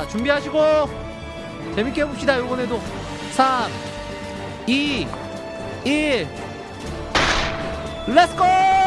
자 준비하시고 재밌게 해봅시다. 요번에도 3 2 1 렛츠고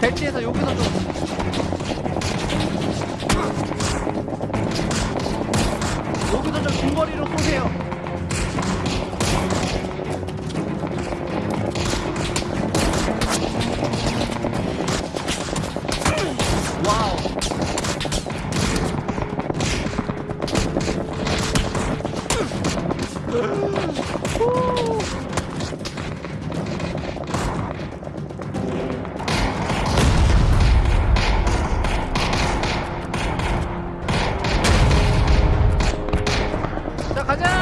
벨트에서 여기서 좀 여기서 좀 중거리로 쏘세요 자가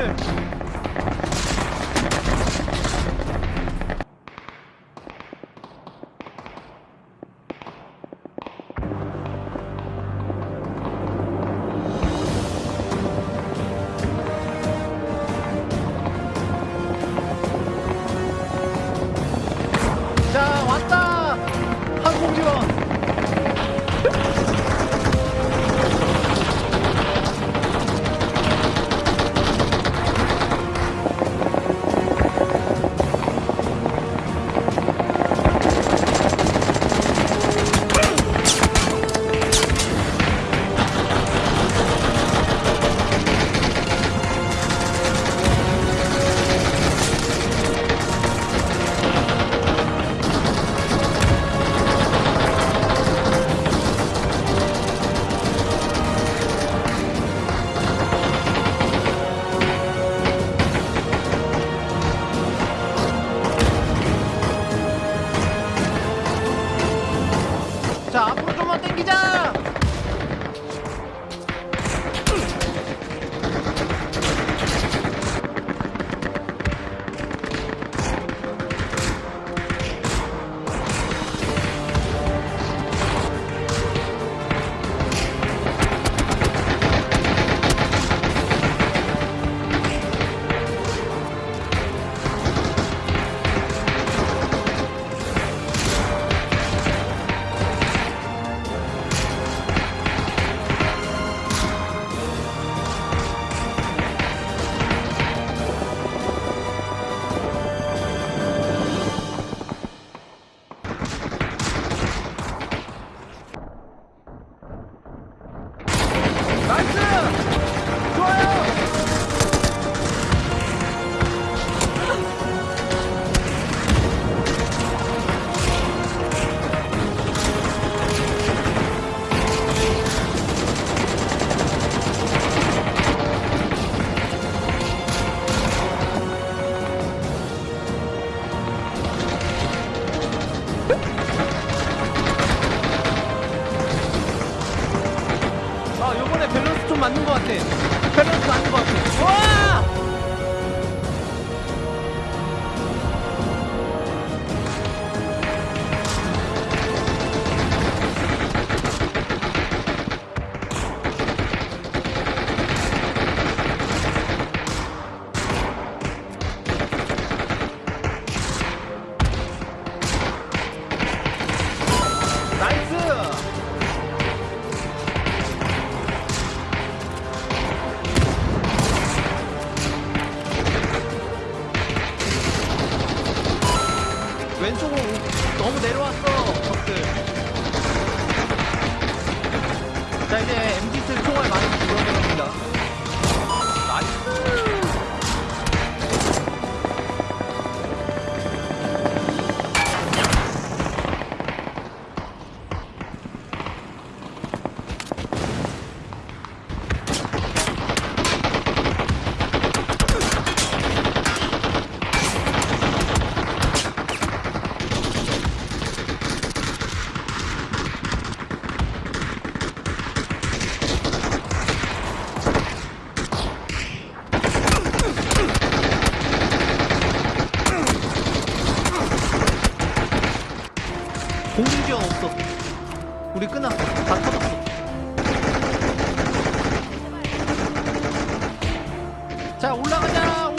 Finish! 내려왔어. 불이 끄나? 다 터졌어. 자, 올라가자!